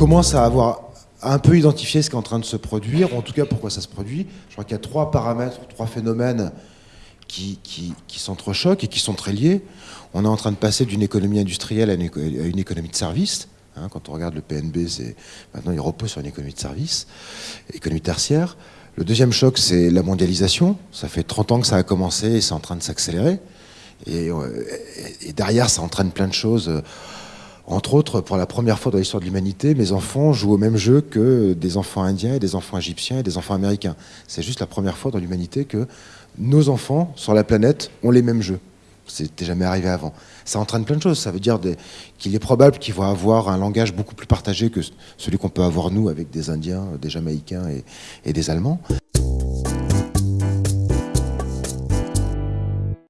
commence à avoir un peu identifié ce qui est en train de se produire, en tout cas pourquoi ça se produit. Je crois qu'il y a trois paramètres, trois phénomènes qui, qui, qui s'entrechoquent et qui sont très liés. On est en train de passer d'une économie industrielle à une, économie de service. Hein, quand on regarde le PNB, maintenant il repose sur une économie de service, économie tertiaire. Le deuxième choc, c'est la mondialisation. Ça fait 30 ans que ça a commencé et c'est en train de s'accélérer. Et, euh, et, derrière, ça entraîne plein de choses. Entre autres, pour la première fois dans l'histoire de l'humanité, mes enfants jouent au même jeu que des enfants indiens et des enfants égyptiens et des enfants américains. C'est juste la première fois dans l'humanité que nos enfants sur la planète ont les mêmes jeux. C'était jamais arrivé avant. Ça entraîne plein de choses. Ça veut dire qu'il est probable qu'ils vont avoir un langage beaucoup plus partagé que celui qu'on peut avoir nous avec des Indiens, des Jamaïcains et, et des Allemands.